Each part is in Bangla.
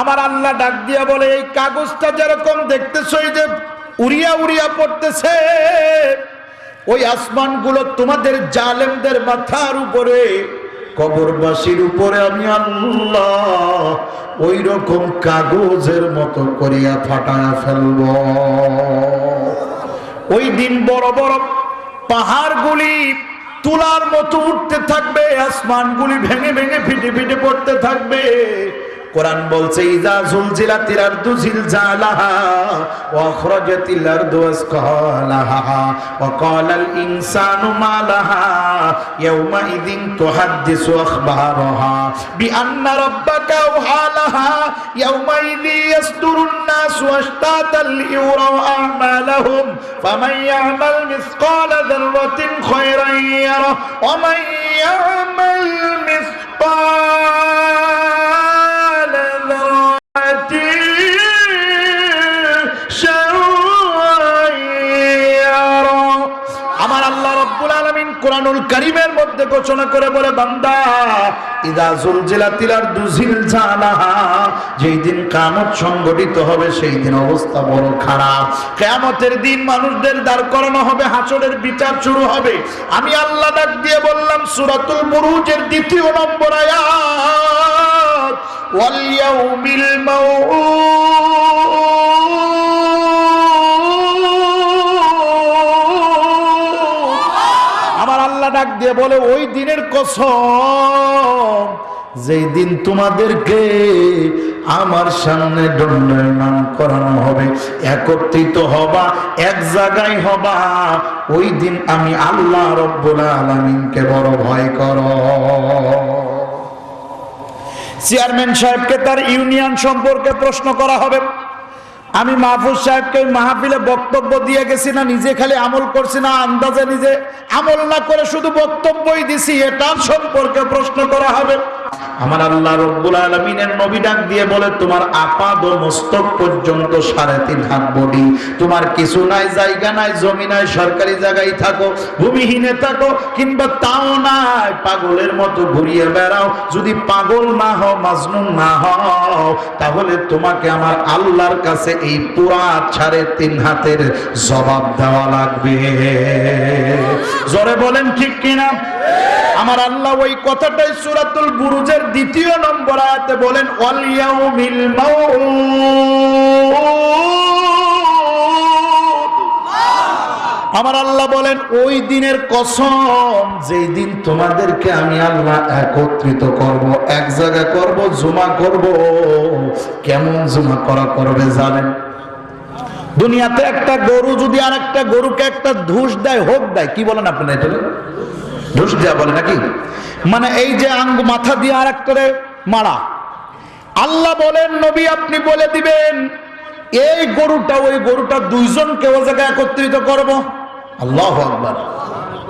আমার আল্লাহ ডাক দিয়া বলে, এই কাগজটা যেরকম দেখতেছ যে উড়িয়া উড়িয়া পড়তেছে, ওই আসমানগুলো তোমাদের জালেমদের মাথার উপরে, কবরবাসীর উপরে আমি আল্লাহ ওই রকম কাগজের মতো করিয়া ফাটায়া ফেলব। ওই দিন বড় বড় পাহাড়গুলি তুলার মতো উঠতে থাকবে, আসমানগুলি ভেঙে ভেঙে ফিটে ফিটে পড়তে থাকবে। কোরআন বলছে, ইজা জুলজিলাতিল আরদু জিলজালাহা ওয়া আখরাজাতিল আরদু আসকালাহা ওয়া ক্বালাল ইনসানু মা লাহা ইয়াওমা ইযিন তুহাদ্দিসু আখবারাহা বিআন্না রাব্বাকা আওহা লাহা ইয়াওমা ইযি ইয়াসদুরুন নাসু আশতাতাল লিইউরাউ আ'মালাহুম ফামান ইয়া'মাল মিসকালা যাররাতিন খায়রান ইয়ারা ওয়া মান ইয়া'মাল মিসকালা কোরআনুল কারীমের মধ্যে ঘোষণা করে বলে, বান্দা, ইদা জুলজিলাতিল আরদু জিলজালাহা যেই দিন কিয়ামত সংগঠিত হবে, সেই দিন অবস্থা বড় খারাপ। কিয়ামতের দিন মানুষদের দাঁড় করানো হবে, হাসরের বিচার শুরু হবে। আমি আল্লাহ ডাক দিয়ে বললাম, সূরাতুল বুরুজের দ্বিতীয় নম্বর আয়াত, ওয়াল ইয়াউমিল মাউউদ আল্লাহ ডাক দিয়ে বলে, ওই দিনের কসম, যেই দিন তোমাদেরকে আমার সামনে দণ্ডায়মান করানো হবে, একত্রিত হবা, এক জায়গায় হবা, ওই দিন আমি আল্লাহ রব্বুল আলামিনকে বড় ভয় কর। চেয়ারম্যান সাহেবকে তার ইউনিয়ন সম্পর্কে প্রশ্ন করা হবে। আমি মাহফুজ সাহেবকে মাহফিলে বক্তব্য দিয়ে গেছি না, নিজে খালি আমল করছি না, আন্দাজে নিজে আমল না করে শুধু বক্তব্যই দিছি এটার সম্পর্কে প্রশ্ন করা হবে। আমার আল্লাহ রব্বুল আলমিনের নবী ডাক দিয়ে বলে, তোমার আপাদ মস্তক পর্যন্ত সাড়ে তিন হাত বডি। তোমার কিছু নাই, জায়গা নাই, জমি নাই, সরকারি জায়গায় থাকো, ভূমিহীনে থাকো, কিংবা তাও নাই। পাগলের মতো ঘুরিয়ে বেড়াও। যদি পাগল না হও, মাজনুন না হও, তাহলে তোমাকে আমার আল্লাহর কাছে এই পুরা সাড়ে তিন হাতের জবাব দেওয়া লাগবে। জোরে বলেন ঠিক কিনা? আমার আল্লাহ ওই কথাটাই সুরাতুল বুরুজের দ্বিতীয় নম্বর আয়াতে বলেন আমার আল্লাহ বলেন, ওই দিনের কসম, যেই দিন তোমাদেরকে আমি আল্লাহ একত্রিত করব, এক জায়গা করব, জমা করব। কেমন জমা করা করবে জানেন? দুনিয়াতে একটা গরু যদি আর একটা গরুকে একটা ধুস দেয়, হোক দেয়, কি বলেন আপনি ধুস দেয়া বলে নাকি? মানে এই যে আঙ্গ মাথা দিয়ে আর একটারে মারা। আল্লাহ বলেন, নবী আপনি বলে দিবেন, এই গরুটা, ওই গরুটা দুইজন কেউ জায়গায় একত্রিত করব। আল্লাহ আকবার।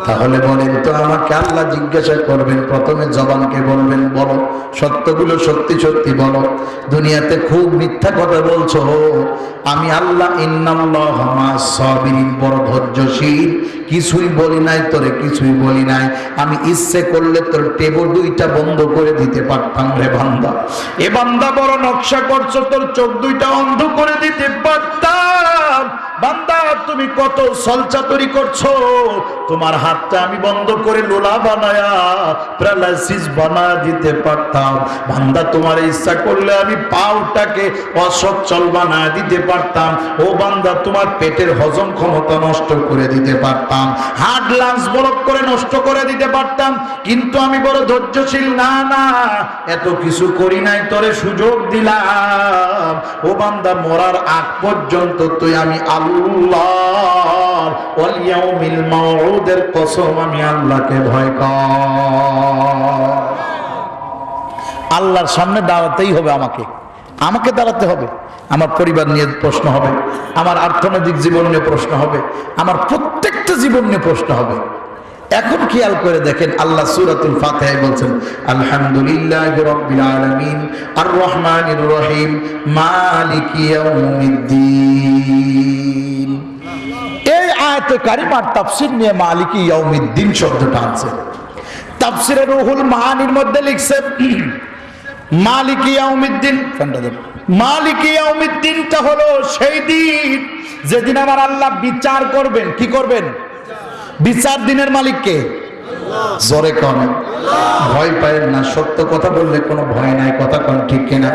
তাহলে বলেন তো আমাকে আল্লাহ জিজ্ঞাসা করবেন, প্রথমে জবানকে বলবেন, বলো, সত্যগুলো সত্যি সত্যি বলো। দুনিয়াতে খুব মিথ্যা কথা বলছো আমি আল্লাহ বড় ধৈর্যশীল। কিছুই বলি নাই, তোরে কিছুই বলি নাই। আমি ইচ্ছে করলে তোর টেবল দুইটা বন্ধ করে দিতে পারতাম রে বান্দা। এ বান্দা বড় নকশা করছ, তোর চোখ দুইটা অন্ধ করে কত সলচাতুরি করছ? তোমার হাতটা আমি বন্ধ করে লোলা বানায়া প্যারালাইসিস বানা দিতে পারতাম। বান্দা, তোমার ইচ্ছা করলে আমি পাউটাকে অসচ্ছল বানা দিতে পারতাম। ও বান্দা, তোমার পেটের হজম ক্ষমতা নষ্ট করে দিতে পারতাম। হার্ট লাংস ব্লক করে নষ্ট করে দিতে পারতাম। কিন্তু আমি বড় ধৈর্যশীল, না না, এত কিছু করি নাই, তোরে সুযোগ দিলাম। ও বান্দা, মরার আগ পর্যন্ত তুই আমি আল্লাহ ওয়াল ইয়াউমিল মাউউদের কসম, আমি আল্লাহকে ভয় কর। আল্লাহর সামনে দাঁড়াতেই হবে আমাকে। আমাকে দাঁড়াতে হবে। আমার পরিবার নিয়ে প্রশ্ন হবে। আমার অর্থনৈতিক জীবন নিয়ে প্রশ্ন হবে। আমার প্রত্যেকটা জীবন নিয়ে প্রশ্ন হবে। এখন খেয়াল করে দেখেন, আল্লাহ সুরাতুল ফাতিহা বলছেন, আলহামদুলিল্লাহ রাব্বিল আলামিন আর রহমানির রহিম, মালিকি ইয়াউমিদ্দিন। আয়াতে কারিমার তাফসীর নিয়ে মালিকি ইয়াউমিদ্দিন শব্দটা আছে তাফসিরে রুহুল মাহানির মধ্যে লিখছে মালিক ইয়াউমিদ্দিন ফ্যানটা দেন। মালিক ইয়াউমিদ্দিনটা হলো সেই দিন যেদিন আমার আল্লাহ বিচার করবেন। কি করবেন? বিচার দিনের মালিককে। জোরে কন। ভয় পায় না, সত্য কথা বললে কোনো ভয় নাই, কথা কন ঠিক কিনা?